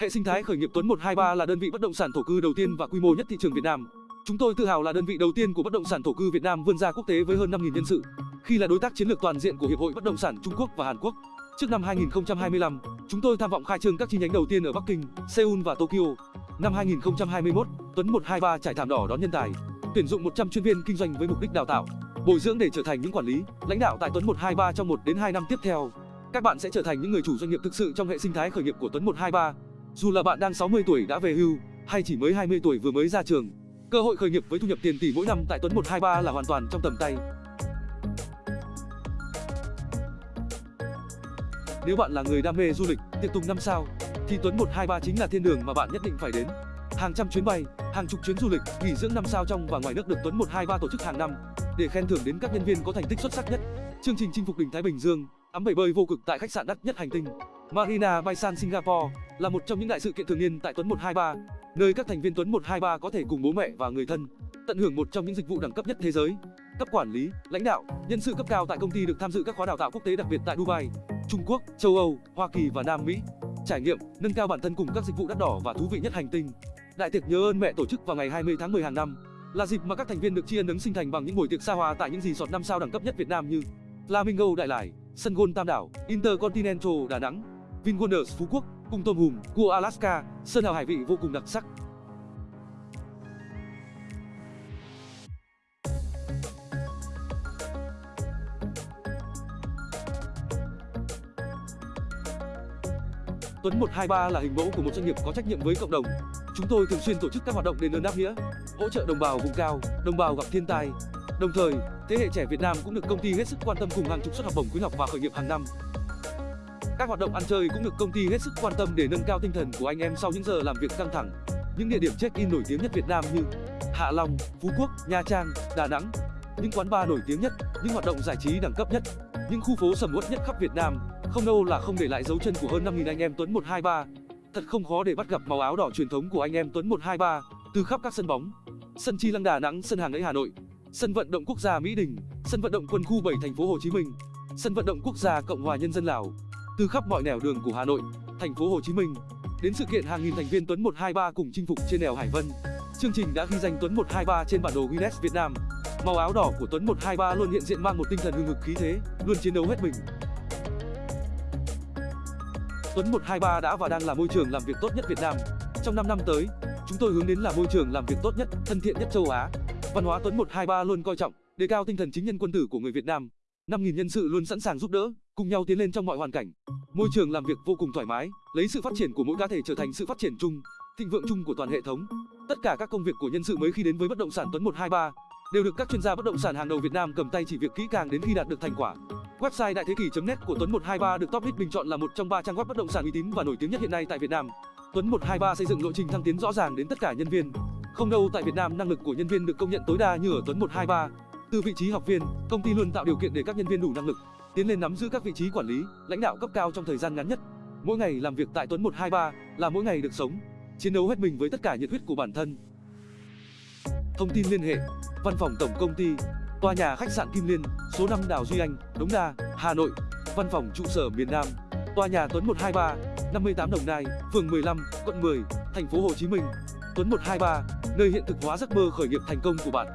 Hệ sinh thái khởi nghiệp Tuấn 123 là đơn vị bất động sản thổ cư đầu tiên và quy mô nhất thị trường Việt Nam. Chúng tôi tự hào là đơn vị đầu tiên của bất động sản thổ cư Việt Nam vươn ra quốc tế với hơn 5.000 nhân sự, khi là đối tác chiến lược toàn diện của Hiệp hội Bất động sản Trung Quốc và Hàn Quốc. Trước năm 2025, chúng tôi tham vọng khai trương các chi nhánh đầu tiên ở Bắc Kinh, Seoul và Tokyo. Năm 2021, Tuấn 123 trải thảm đỏ đón nhân tài, tuyển dụng 100 chuyên viên kinh doanh với mục đích đào tạo, bồi dưỡng để trở thành những quản lý, lãnh đạo tại Tuấn 123 trong 1 đến 2 năm tiếp theo. Các bạn sẽ trở thành những người chủ doanh nghiệp thực sự trong hệ sinh thái khởi nghiệp của Tuấn 123. Dù là bạn đang 60 tuổi đã về hưu hay chỉ mới 20 tuổi vừa mới ra trường, cơ hội khởi nghiệp với thu nhập tiền tỷ mỗi năm tại Tuấn 123 là hoàn toàn trong tầm tay. Nếu bạn là người đam mê du lịch, tiệc tùng năm sao, thì Tuấn 123 chính là thiên đường mà bạn nhất định phải đến. Hàng trăm chuyến bay, hàng chục chuyến du lịch, nghỉ dưỡng năm sao trong và ngoài nước được Tuấn 123 tổ chức hàng năm để khen thưởng đến các nhân viên có thành tích xuất sắc nhất. Chương trình chinh phục đỉnh Thái Bình Dương, ấm bể bơi vô cực tại khách sạn đắt nhất hành tinh, Marina Bay Sands Singapore là một trong những đại sự kiện thường niên tại Tuấn 123, nơi các thành viên Tuấn 123 có thể cùng bố mẹ và người thân tận hưởng một trong những dịch vụ đẳng cấp nhất thế giới. Cấp quản lý, lãnh đạo, nhân sự cấp cao tại công ty được tham dự các khóa đào tạo quốc tế đặc biệt tại Dubai, Trung Quốc, châu Âu, Hoa Kỳ và Nam Mỹ. Trải nghiệm, nâng cao bản thân cùng các dịch vụ đắt đỏ và thú vị nhất hành tinh. Đại tiệc nhớ ơn mẹ tổ chức vào ngày 20 tháng 10 hàng năm là dịp mà các thành viên được tri ân ứng sinh thành bằng những buổi tiệc xa hoa tại những resort năm sao đẳng cấp nhất Việt Nam như Flamingo Đại Lải, sân golf Tam Đảo, Intercontinental Đà Nẵng, VinWonders Phú Quốc, cung tôm hùm, cua Alaska, sơn hào hải vị vô cùng đặc sắc. Tuấn 123 là hình mẫu của một doanh nghiệp có trách nhiệm với cộng đồng. Chúng tôi thường xuyên tổ chức các hoạt động đền ơn đáp nghĩa, hỗ trợ đồng bào vùng cao, đồng bào gặp thiên tai. Đồng thời, thế hệ trẻ Việt Nam cũng được công ty hết sức quan tâm cùng hàng chục suất học bổng khuyến học và khởi nghiệp hàng năm. Các hoạt động ăn chơi cũng được công ty hết sức quan tâm để nâng cao tinh thần của anh em sau những giờ làm việc căng thẳng. Những địa điểm check-in nổi tiếng nhất Việt Nam như Hạ Long, Phú Quốc, Nha Trang, Đà Nẵng, những quán bar nổi tiếng nhất, những hoạt động giải trí đẳng cấp nhất, những khu phố sầm uất nhất khắp Việt Nam, không đâu là không để lại dấu chân của hơn 5.000 anh em Tuấn 123. Thật không khó để bắt gặp màu áo đỏ truyền thống của anh em Tuấn 123 từ khắp các sân bóng. Sân Chi Lăng Đà Nẵng, sân Hàng Ấy Hà Nội, sân vận động quốc gia Mỹ Đình, sân vận động quân khu 7 thành phố Hồ Chí Minh, sân vận động quốc gia Cộng hòa Nhân dân Lào, từ khắp mọi nẻo đường của Hà Nội, thành phố Hồ Chí Minh đến sự kiện hàng nghìn thành viên Tuấn 123 cùng chinh phục trên đèo Hải Vân. Chương trình đã ghi danh Tuấn 123 trên bản đồ Guinness Việt Nam. Màu áo đỏ của Tuấn 123 luôn hiện diện mang một tinh thần hừng hực khí thế, luôn chiến đấu hết mình. Tuấn 123 đã và đang là môi trường làm việc tốt nhất Việt Nam. Trong 5 năm tới, chúng tôi hướng đến là môi trường làm việc tốt nhất, thân thiện nhất châu Á. Văn hóa Tuấn 123 luôn coi trọng, đề cao tinh thần chính nhân quân tử của người Việt Nam. 5.000 nhân sự luôn sẵn sàng giúp đỡ, cùng nhau tiến lên trong mọi hoàn cảnh. Môi trường làm việc vô cùng thoải mái, lấy sự phát triển của mỗi cá thể trở thành sự phát triển chung, thịnh vượng chung của toàn hệ thống. Tất cả các công việc của nhân sự mới khi đến với bất động sản Tuấn 123 đều được các chuyên gia bất động sản hàng đầu Việt Nam cầm tay chỉ việc kỹ càng đến khi đạt được thành quả. Website đại thế kỷ.net của Tuấn 123 được Top Hit bình chọn là một trong ba trang web bất động sản uy tín và nổi tiếng nhất hiện nay tại Việt Nam. Tuấn 123 xây dựng lộ trình thăng tiến rõ ràng đến tất cả nhân viên. Không đâu tại Việt Nam năng lực của nhân viên được công nhận tối đa như ở Tuấn 123. Từ vị trí học viên, công ty luôn tạo điều kiện để các nhân viên đủ năng lực tiến lên nắm giữ các vị trí quản lý, lãnh đạo cấp cao trong thời gian ngắn nhất. Mỗi ngày làm việc tại Tuấn 123 là mỗi ngày được sống, chiến đấu hết mình với tất cả nhiệt huyết của bản thân. Thông tin liên hệ: Văn phòng tổng công ty, tòa nhà khách sạn Kim Liên, số 5 Đào Duy Anh, Đống Đa, Hà Nội. Văn phòng trụ sở miền Nam, tòa nhà Tuấn 123, 58 Đồng Nai, phường 15, quận 10, thành phố Hồ Chí Minh. Tuấn 123, nơi hiện thực hóa giấc mơ khởi nghiệp thành công của bạn.